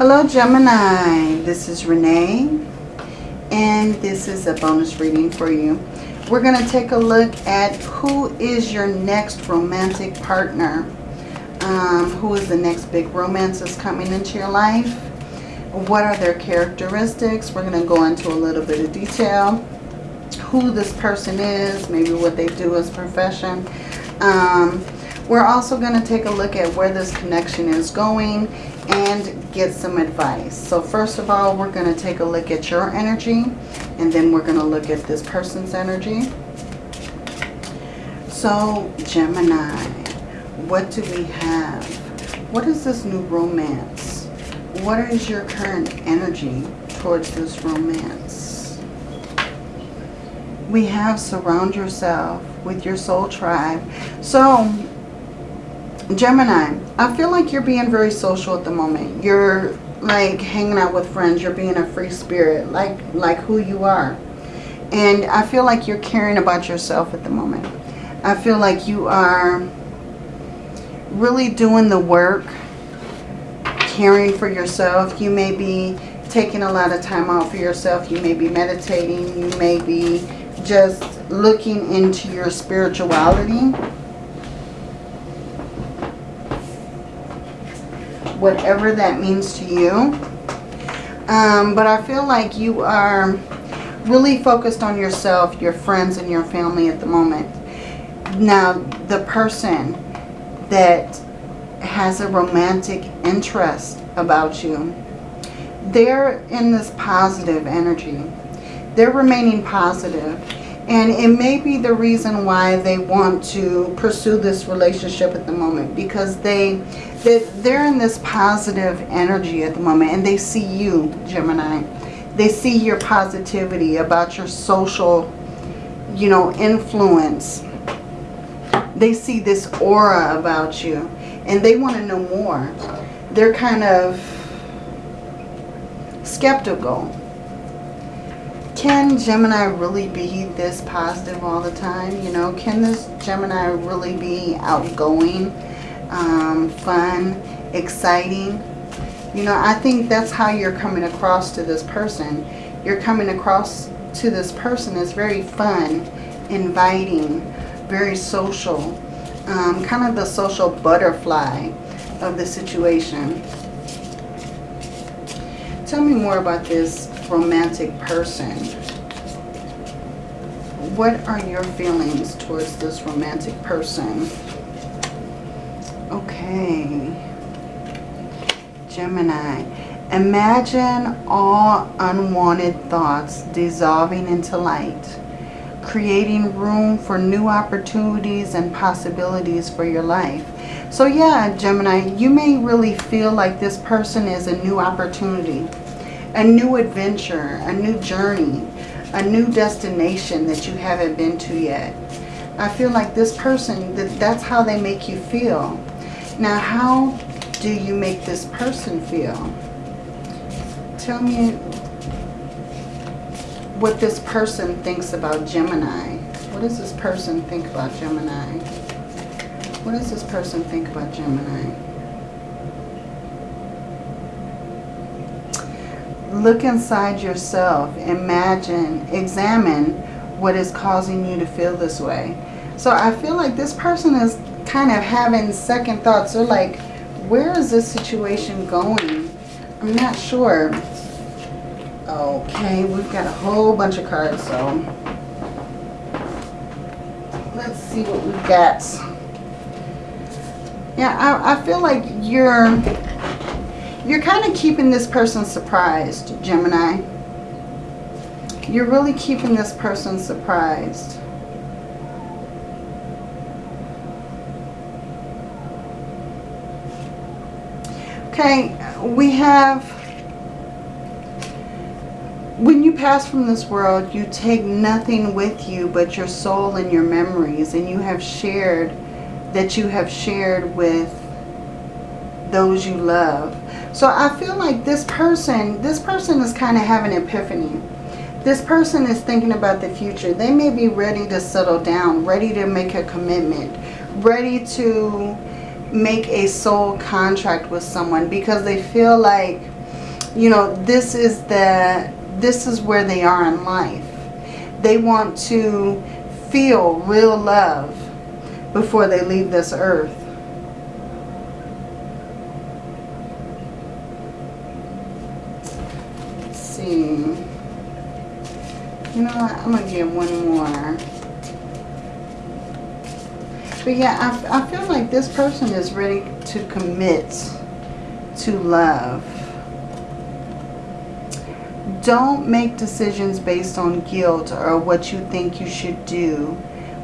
Hello Gemini, this is Renee and this is a bonus reading for you. We're going to take a look at who is your next romantic partner. Um, who is the next big romance that's coming into your life? What are their characteristics? We're going to go into a little bit of detail. Who this person is, maybe what they do as a profession. Um, we're also going to take a look at where this connection is going and get some advice. So first of all, we're going to take a look at your energy and then we're going to look at this person's energy. So Gemini, what do we have? What is this new romance? What is your current energy towards this romance? We have surround yourself with your soul tribe. So Gemini, I feel like you're being very social at the moment. You're like hanging out with friends. You're being a free spirit, like, like who you are. And I feel like you're caring about yourself at the moment. I feel like you are really doing the work, caring for yourself. You may be taking a lot of time out for yourself. You may be meditating. You may be just looking into your spirituality whatever that means to you. Um, but I feel like you are really focused on yourself, your friends, and your family at the moment. Now, the person that has a romantic interest about you, they're in this positive energy. They're remaining positive. And it may be the reason why they want to pursue this relationship at the moment. Because they they're in this positive energy at the moment and they see you, Gemini. They see your positivity about your social, you know, influence. They see this aura about you and they want to know more. They're kind of skeptical. Can Gemini really be this positive all the time? You know, can this Gemini really be outgoing? um, fun, exciting. You know, I think that's how you're coming across to this person. You're coming across to this person as very fun, inviting, very social. Um, kind of the social butterfly of the situation. Tell me more about this romantic person. What are your feelings towards this romantic person? Okay. Gemini. Imagine all unwanted thoughts dissolving into light, creating room for new opportunities and possibilities for your life. So yeah, Gemini, you may really feel like this person is a new opportunity, a new adventure, a new journey, a new destination that you haven't been to yet. I feel like this person, that that's how they make you feel. Now, how do you make this person feel? Tell me what this person thinks about Gemini. What does this person think about Gemini? What does this person think about Gemini? Look inside yourself. Imagine, examine what is causing you to feel this way. So I feel like this person is kind of having second thoughts. They're like, where is this situation going? I'm not sure. Okay, we've got a whole bunch of cards, so let's see what we've got. Yeah, I, I feel like you're you're kind of keeping this person surprised, Gemini. You're really keeping this person surprised. Okay, we have, when you pass from this world, you take nothing with you but your soul and your memories. And you have shared, that you have shared with those you love. So I feel like this person, this person is kind of having an epiphany. This person is thinking about the future. They may be ready to settle down, ready to make a commitment, ready to make a soul contract with someone because they feel like you know, this is the, this is where they are in life. They want to feel real love before they leave this earth. Let's see. You know what? I'm going to give one more. But yeah, I, I feel like this person is ready to commit to love. Don't make decisions based on guilt or what you think you should do.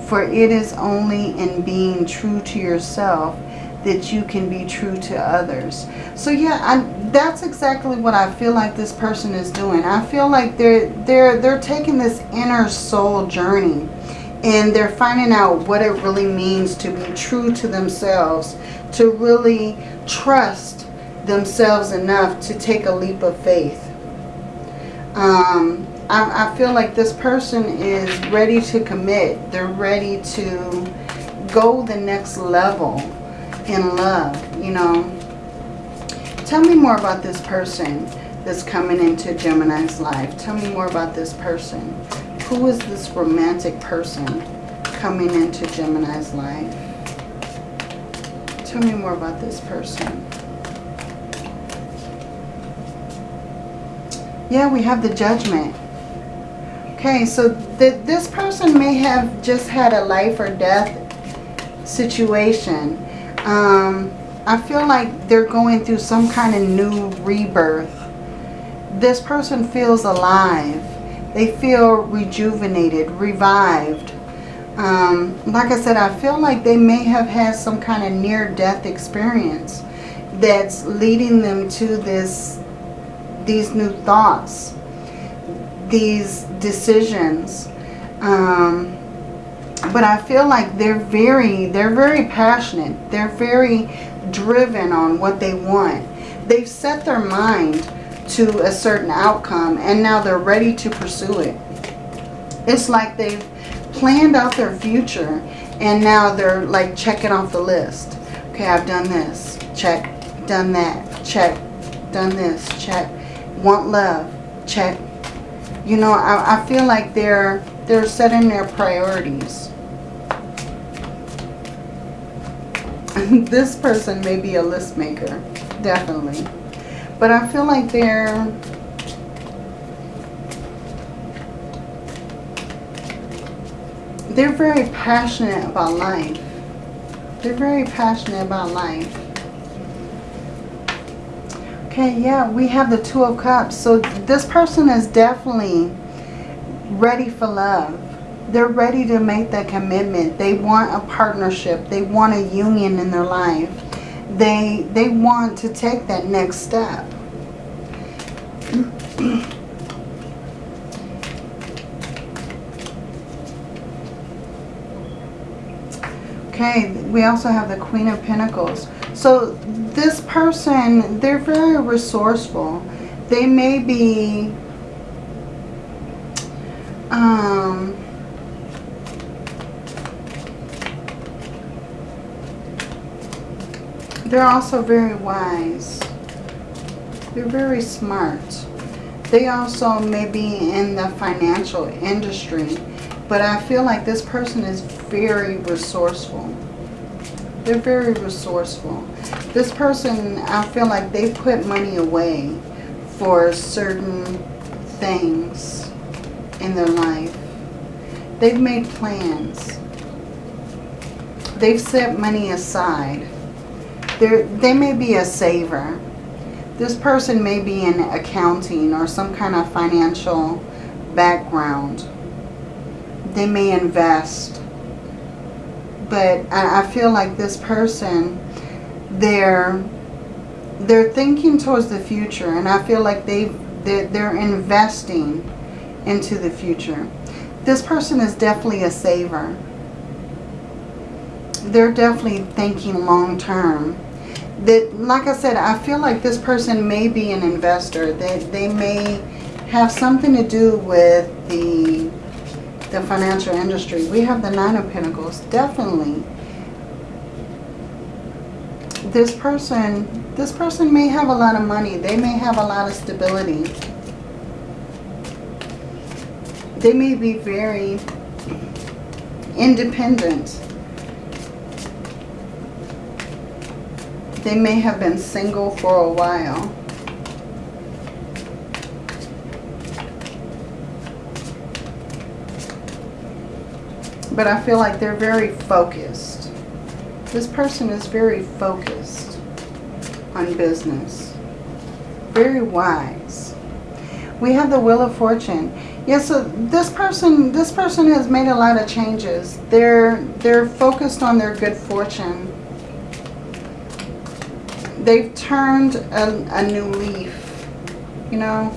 For it is only in being true to yourself that you can be true to others. So yeah, I, that's exactly what I feel like this person is doing. I feel like they're they're they're taking this inner soul journey and they're finding out what it really means to be true to themselves, to really trust themselves enough to take a leap of faith. Um, I, I feel like this person is ready to commit. They're ready to go the next level in love, you know. Tell me more about this person that's coming into Gemini's life. Tell me more about this person. Who is this romantic person coming into Gemini's life? Tell me more about this person. Yeah, we have the judgment. Okay, so th this person may have just had a life or death situation. Um, I feel like they're going through some kind of new rebirth. This person feels alive. They feel rejuvenated, revived. Um, like I said, I feel like they may have had some kind of near-death experience that's leading them to this, these new thoughts these decisions. Um, but I feel like they're very, they're very passionate. They're very driven on what they want. They've set their mind to a certain outcome and now they're ready to pursue it. It's like they've planned out their future and now they're like checking off the list. Okay, I've done this. Check. Done that. Check. Done this. Check. Want love. Check you know, I, I feel like they're they're setting their priorities. this person may be a list maker, definitely. But I feel like they're they're very passionate about life. They're very passionate about life. Okay, yeah, we have the Two of Cups. So this person is definitely ready for love. They're ready to make that commitment. They want a partnership. They want a union in their life. They, they want to take that next step. okay, we also have the Queen of Pentacles. So this person, they're very resourceful. They may be um, they're also very wise. They're very smart. They also may be in the financial industry, but I feel like this person is very resourceful. They're very resourceful. This person, I feel like they put money away for certain things in their life. They've made plans. They've set money aside. They're, they may be a saver. This person may be in accounting or some kind of financial background. They may invest but I, feel like this person, they're they're thinking towards the future, and I feel like they they're, they're investing into the future. This person is definitely a saver. They're definitely thinking long term. That, like I said, I feel like this person may be an investor. They, they may have something to do with the the financial industry. We have the Nine of Pentacles. Definitely. this person, this person may have a lot of money. They may have a lot of stability. They may be very independent. They may have been single for a while. But I feel like they're very focused. This person is very focused on business. Very wise. We have the Wheel of Fortune. Yes, so this person this person has made a lot of changes. They're they're focused on their good fortune. They've turned a, a new leaf, you know.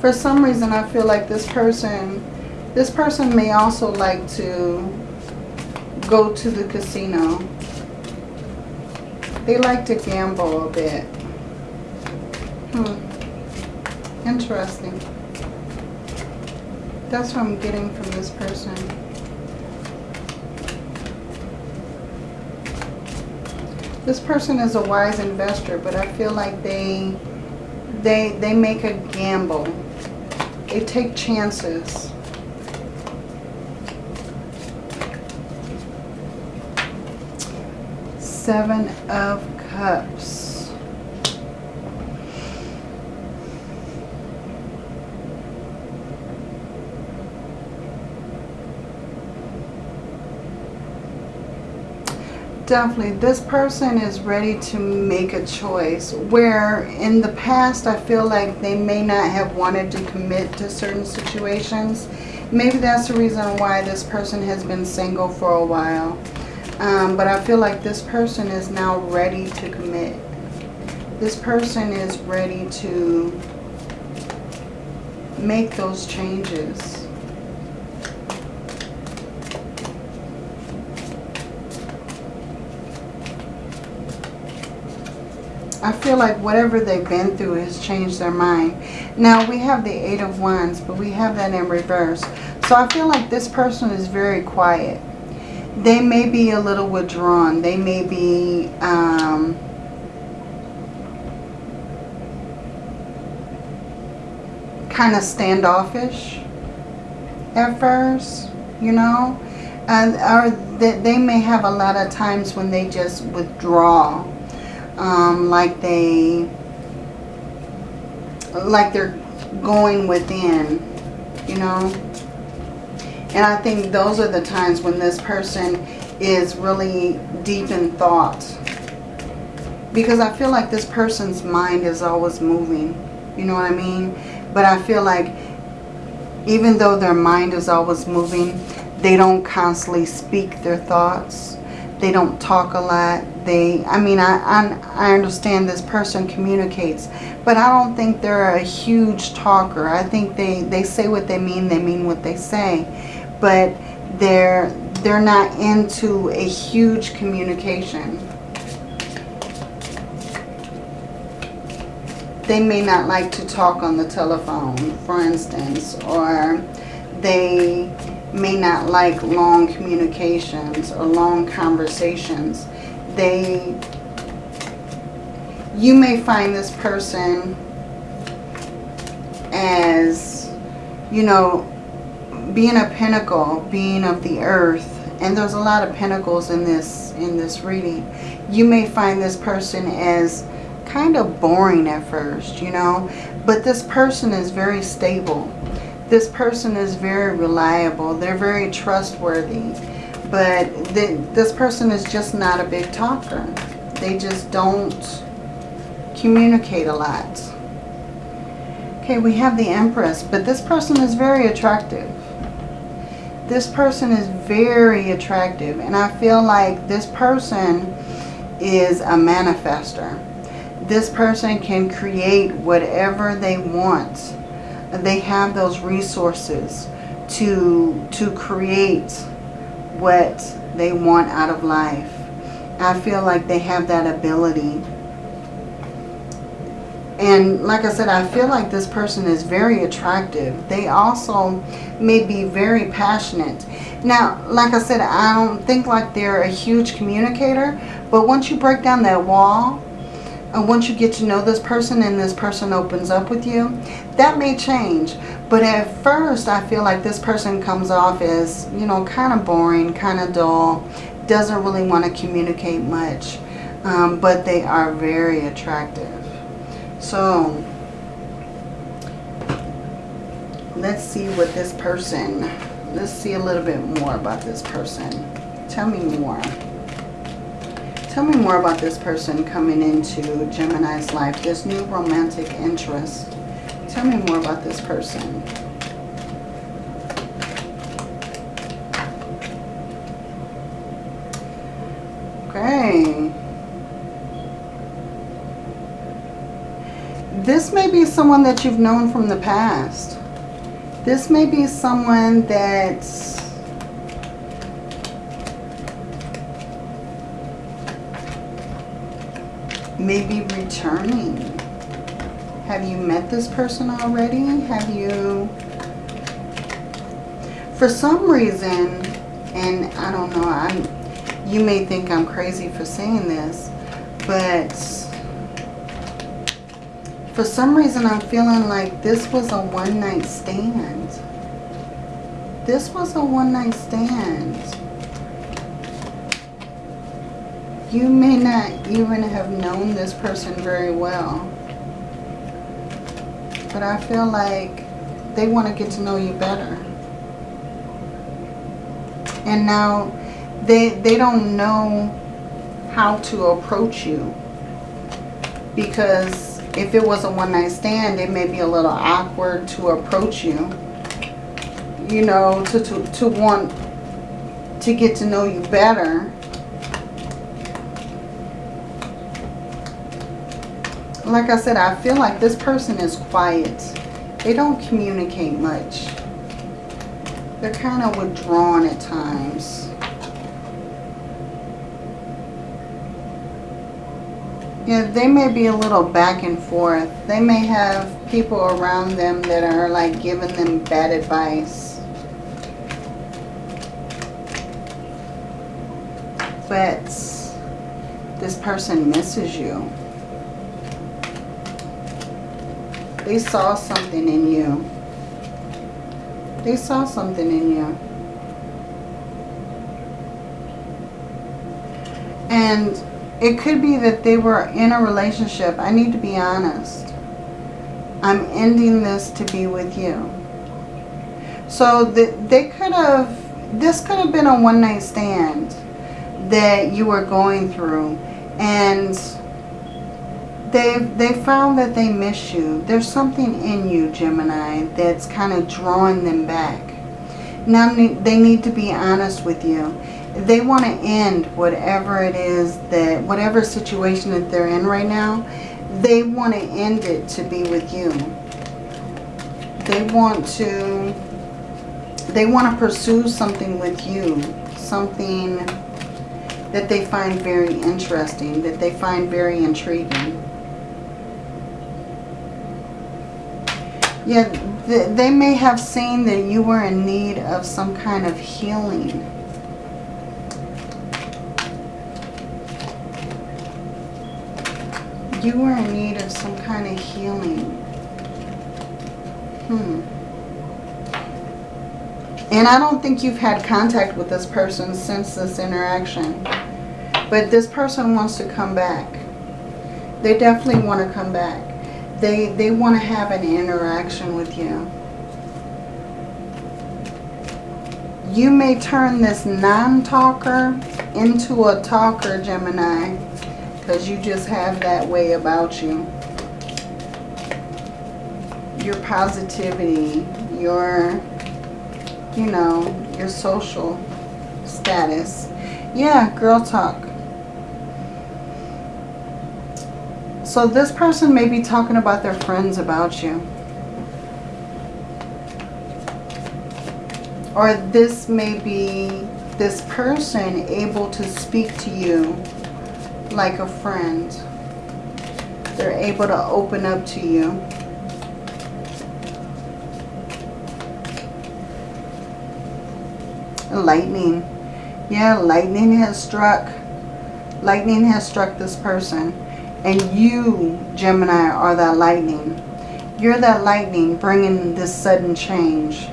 For some reason I feel like this person this person may also like to go to the casino. They like to gamble a bit. Hmm. Interesting. That's what I'm getting from this person. This person is a wise investor, but I feel like they they they make a gamble. They take chances. Seven of Cups. Definitely, this person is ready to make a choice. Where in the past, I feel like they may not have wanted to commit to certain situations. Maybe that's the reason why this person has been single for a while. Um, but I feel like this person is now ready to commit. This person is ready to make those changes. I feel like whatever they've been through has changed their mind. Now, we have the Eight of Wands, but we have that in reverse. So I feel like this person is very quiet they may be a little withdrawn. They may be um, kind of standoffish at first, you know. And, or they, they may have a lot of times when they just withdraw. Um, like they, like they're going within, you know. And I think those are the times when this person is really deep in thought. Because I feel like this person's mind is always moving. You know what I mean? But I feel like even though their mind is always moving, they don't constantly speak their thoughts. They don't talk a lot. They, I mean, I, I, I understand this person communicates, but I don't think they're a huge talker. I think they, they say what they mean. They mean what they say but they're they're not into a huge communication. They may not like to talk on the telephone, for instance, or they may not like long communications or long conversations. They, you may find this person as, you know, being a pentacle, being of the earth, and there's a lot of pentacles in this in this reading, you may find this person as kind of boring at first, you know, but this person is very stable. This person is very reliable. They're very trustworthy. But this person is just not a big talker. They just don't communicate a lot. Okay, we have the Empress, but this person is very attractive this person is very attractive and I feel like this person is a manifester. This person can create whatever they want. They have those resources to, to create what they want out of life. I feel like they have that ability. And like I said, I feel like this person is very attractive. They also may be very passionate. Now, like I said, I don't think like they're a huge communicator. But once you break down that wall, and once you get to know this person and this person opens up with you, that may change. But at first, I feel like this person comes off as, you know, kind of boring, kind of dull, doesn't really want to communicate much. Um, but they are very attractive. So, let's see what this person, let's see a little bit more about this person. Tell me more. Tell me more about this person coming into Gemini's life, this new romantic interest. Tell me more about this person. Okay. This may be someone that you've known from the past. This may be someone maybe returning. Have you met this person already? Have you... For some reason, and I don't know, I'm, you may think I'm crazy for saying this, but for some reason I'm feeling like this was a one-night stand. This was a one-night stand you may not even have known this person very well. But I feel like they want to get to know you better. And now they, they don't know how to approach you. Because if it was a one-night stand, it may be a little awkward to approach you. You know, to, to, to want to get to know you better like I said, I feel like this person is quiet. They don't communicate much. They're kind of withdrawn at times. Yeah, they may be a little back and forth. They may have people around them that are like giving them bad advice. But this person misses you. They saw something in you. They saw something in you. And it could be that they were in a relationship. I need to be honest. I'm ending this to be with you. So the, they could have, this could have been a one night stand that you were going through. And they they found that they miss you. There's something in you, Gemini, that's kind of drawing them back. Now they need to be honest with you. They want to end whatever it is that, whatever situation that they're in right now, they want to end it to be with you. They want to, they want to pursue something with you. Something that they find very interesting, that they find very intriguing. Yeah, th they may have seen that you were in need of some kind of healing. You were in need of some kind of healing. Hmm. And I don't think you've had contact with this person since this interaction. But this person wants to come back. They definitely want to come back. They, they want to have an interaction with you. You may turn this non-talker into a talker, Gemini, because you just have that way about you. Your positivity, your, you know, your social status. Yeah, girl talk. So this person may be talking about their friends about you. Or this may be this person able to speak to you like a friend. They're able to open up to you. Lightning. Yeah, lightning has struck. Lightning has struck this person. And you, Gemini, are that lightning. You're that lightning bringing this sudden change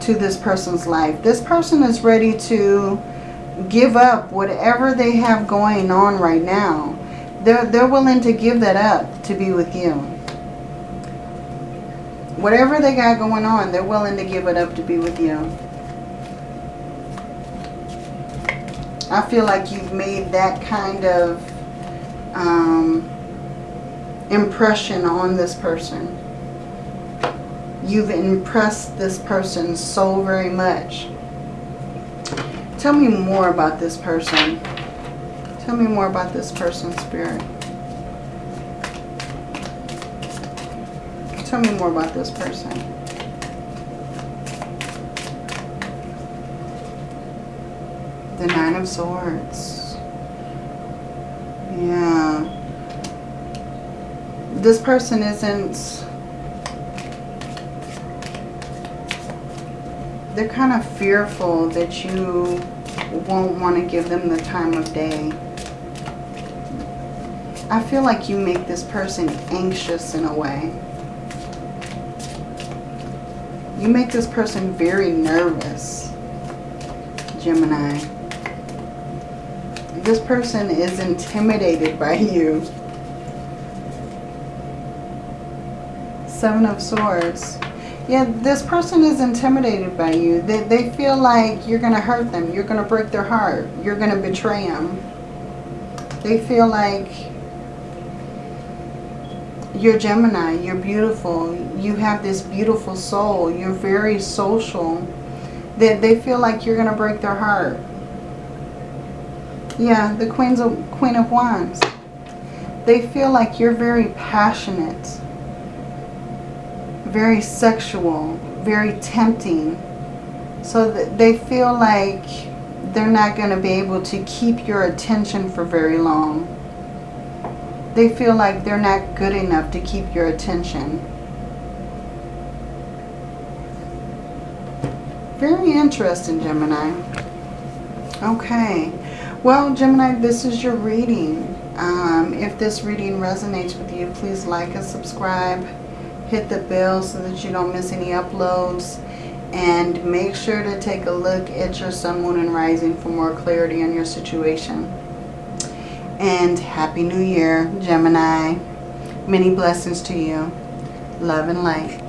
to this person's life. This person is ready to give up whatever they have going on right now. They're, they're willing to give that up to be with you. Whatever they got going on, they're willing to give it up to be with you. I feel like you've made that kind of um, impression on this person. You've impressed this person so very much. Tell me more about this person. Tell me more about this person, Spirit. Tell me more about this person. The Nine of Swords. Yeah. This person isn't... They're kind of fearful that you won't want to give them the time of day. I feel like you make this person anxious in a way. You make this person very nervous, Gemini. This person is intimidated by you. Seven of Swords. Yeah, this person is intimidated by you. They, they feel like you're going to hurt them. You're going to break their heart. You're going to betray them. They feel like you're Gemini. You're beautiful. You have this beautiful soul. You're very social. They, they feel like you're going to break their heart. Yeah, the Queen's of, Queen of Wands. They feel like you're very passionate, very sexual, very tempting. So that they feel like they're not going to be able to keep your attention for very long. They feel like they're not good enough to keep your attention. Very interesting, Gemini. Okay. Well, Gemini, this is your reading. Um, if this reading resonates with you, please like and subscribe. Hit the bell so that you don't miss any uploads. And make sure to take a look at your sun, moon, and rising for more clarity on your situation. And Happy New Year, Gemini. Many blessings to you. Love and light.